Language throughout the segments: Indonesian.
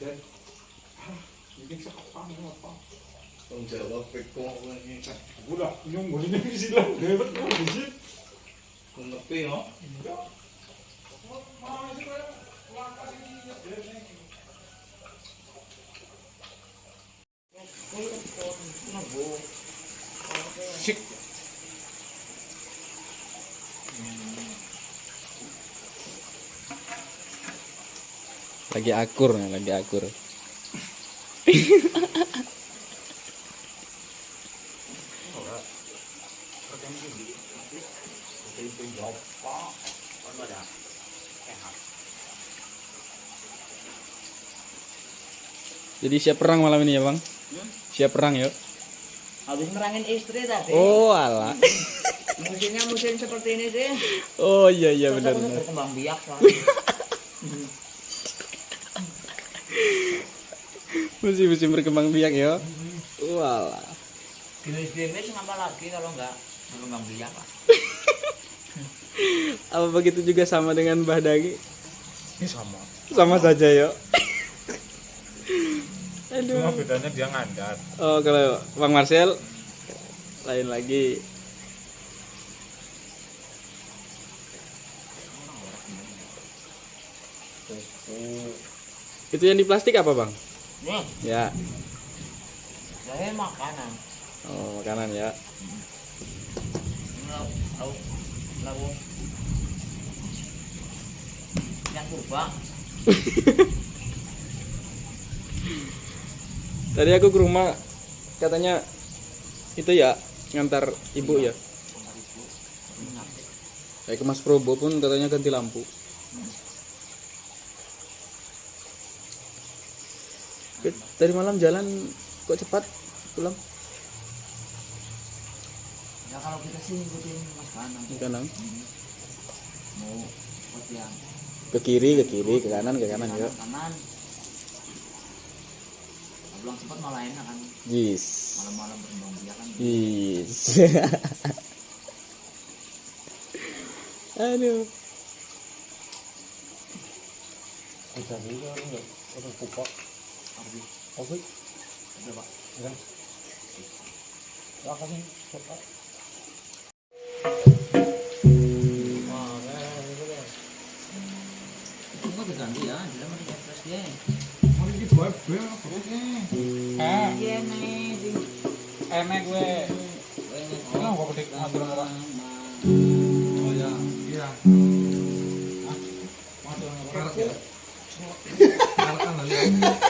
chết những cái khoa nó là khoa không chờ đâu phải cô vũ đọc nhung của những cái gì đâu thế vẫn có cái gì còn ngập tiền đó Sick. Lagi akur nih, lagi akur. Jadi siap perang malam ini ya bang? Siap perang yuk. Habis merangin istri tadi. Oh alah. Musimnya musim seperti ini sih. Oh iya iya benar berkembang biak soalnya. Musim musim berkembang biak ya. Walah. Gini-gini ngapa lagi kalau enggak berkembang biak? Apa begitu juga sama dengan Mbah Dagi? Ini sama. Sama saja yuk. Aduh. Cuma bedanya dia ngandar. Oh kalau Bang Marcel lain lagi. Itu yang di plastik apa bang? Nih, Ya. saya makanan. Oh makanan ya. Lalu, lalu. Yang purba. Tadi aku ke rumah katanya itu ya ngantar ibu ya. Saya ke Mas Probo pun katanya ganti lampu. Dari malam jalan kok cepat pulang Ya kalau kita sih ngikutin mas kanan. ke kanan Mau buat yang ke kiri ke kiri ke kanan ke kanan ya. kanan. Pulang cepat malah enak kan. Yes. Malam-malam berkembang biak kan. Yes. Aduh. Kita juga enggak orang kupak. Oke. Ada pak. Ya. Ya kupak. Itu nggak diganti ya, mau diganti dia. Mau di buat gue Eh, Iya nih, enak gue. Petik orang. Oh ya, iya. Ah, orang ya. Lagi.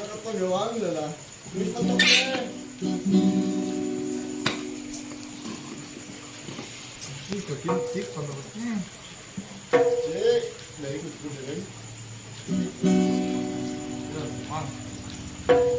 Thank you. hmm. Cek, điểm.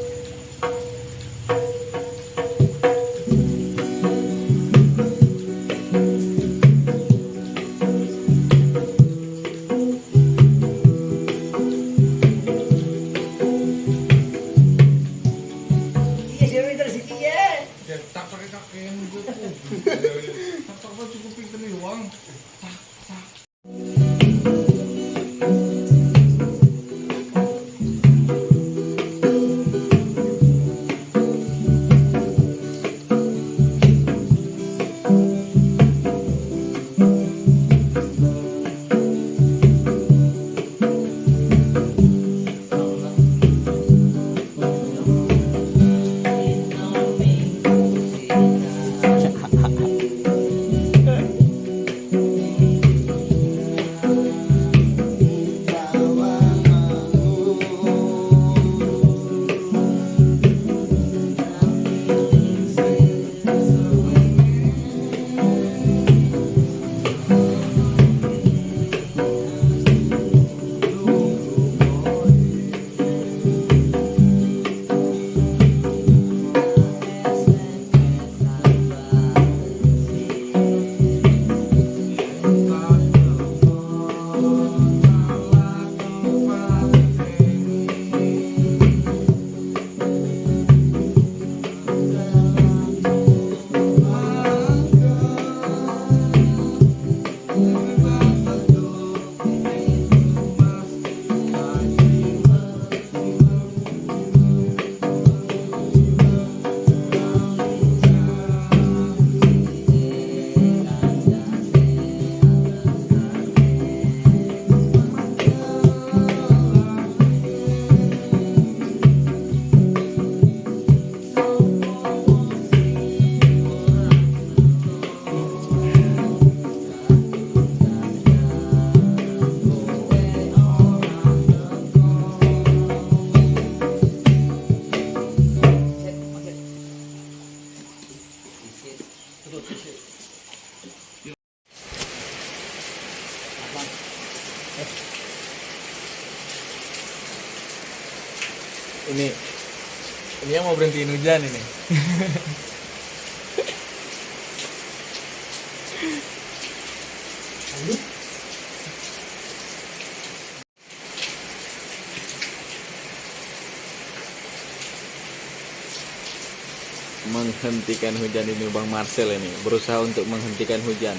ini ini yang mau berhenti hujan ini. menghentikan hujan ini Bang Marcel ini. Berusaha untuk menghentikan hujan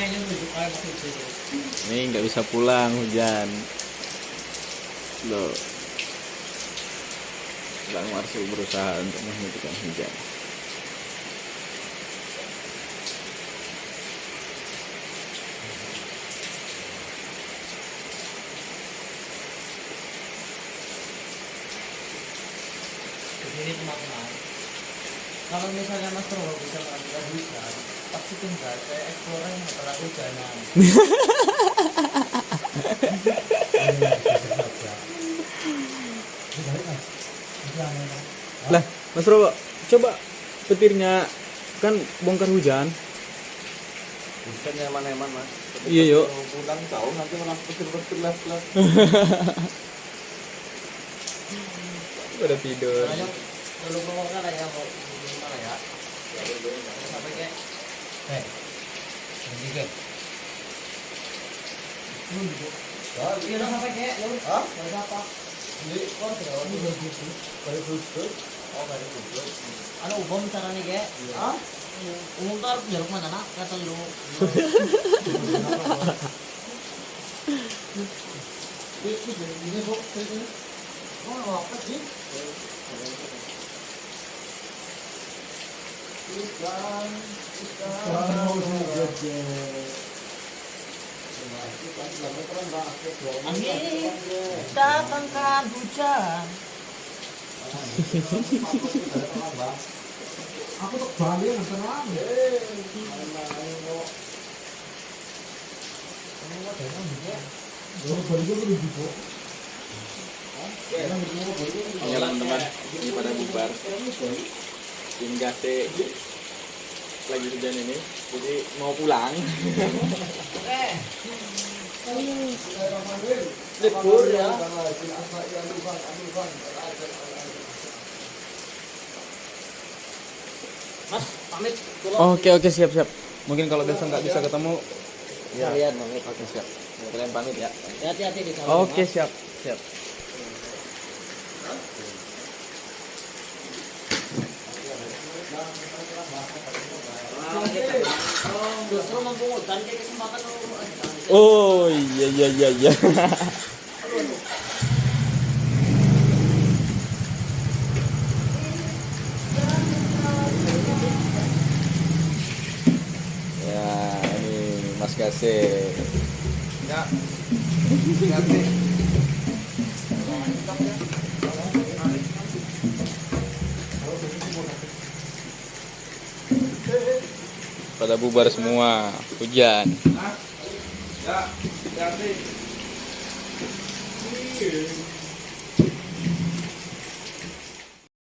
Ini nggak bisa pulang hujan. Loh. Bang Marcel berusaha untuk menghentikan hujan. Ini teman-teman. Kalau misalnya Mas Robo bisa mengambil hujan, pasti tinggal saya explore yang masalah hujanan. lah Mas Robo coba petirnya kan bongkar hujan Bukan nyaman-nyaman mas. Iya, yuk. Pulang jauh nanti malah petir-petir las-las. udah tidur kalau bawa kan ya mau gimana ya? Sampai kayak, ini ke. Iya, udah sampai kayak, ya. Hah? Siapa? Ini kok tidak. Oh kayak? Hah? Umum mana nak? Kata lu. Ini kok ini. Oh, apa sih? Ikan, Angin datangkan hujan. Aku tuh Bali yang tenang. Ya teman ini pada bubar tim gate lagi hujan ini jadi mau pulang. Eh, libur ya. Mas, pamit. Oke oke siap siap. Mungkin kalau besok nggak bisa ketemu Ya, lihat pamit. oke siap. Kalian pamit ya. Hati-hati di sana. oke siap siap Oh iya iya iya iya ya ini Mas Kase Ya. Ganti. Pada bubar semua hujan Ya. Ganti.